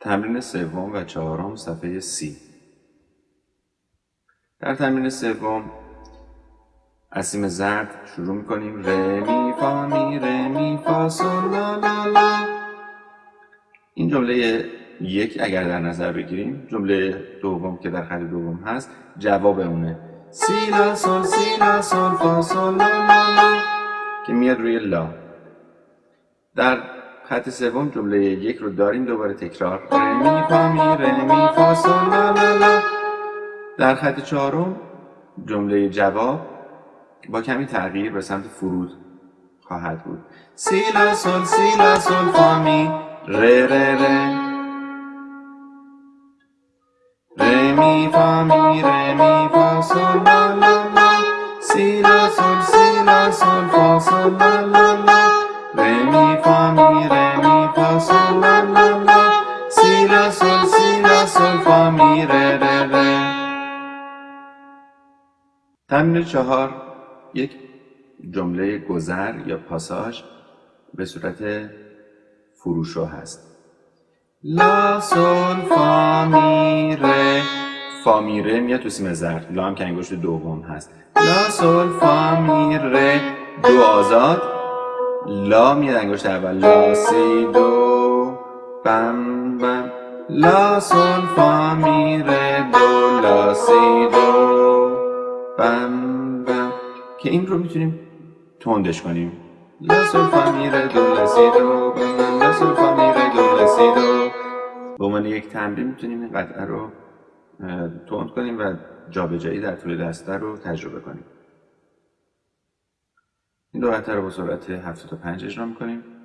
تمرین سوم و چهارم صفحه سی. در تمرین سوم اسیم زرد شروع می‌کنیم. ر می فا می ر می فا سول لا لا لا. این جمله یک اگر در نظر بگیریم جمله دوم که در خط دوم هست جواب اونه. سی لا سول سی لا سول فا سول لا لا لا. که میاد روی لا. در خط سوم جمله یک رو داریم دوباره تکرار. رمی فا می رمی فا سول لا در خط چهارم جمله جواب با کمی تغییر به سمت فرود خواهد بود. سی لا سول سی لا سول فا می. ر ر ر رمی فا می رمی فا سول لا لا لا. سی لا سول سی لا سول فا سول لا سول فا می ر ر ر تمرین چهار یک. جمله گذر یا پاساژ به صورت فروشو هست. لا سول فا می ر فا می ر میاد تو سیم زرد. لا هم که انگشت دوم هست. لا سول فا می ر دو آزاد. لا میاد انگشت اول. لا سی دو. بم بم. لا سول فا می ر دو لا سی دو بم بم. که این رو می‌تونیم تندش کنیم. لا سول فا می ر دو لا سی دو لا سول فا می ر دو لا سی دو به عنوان یک تمرین می‌تونیم این قطعه رو تند کنیم و جابجایی در طول دسته رو تجربه کنیم. این دو قطعه رو با سرعت 75 اجرا می‌کنیم.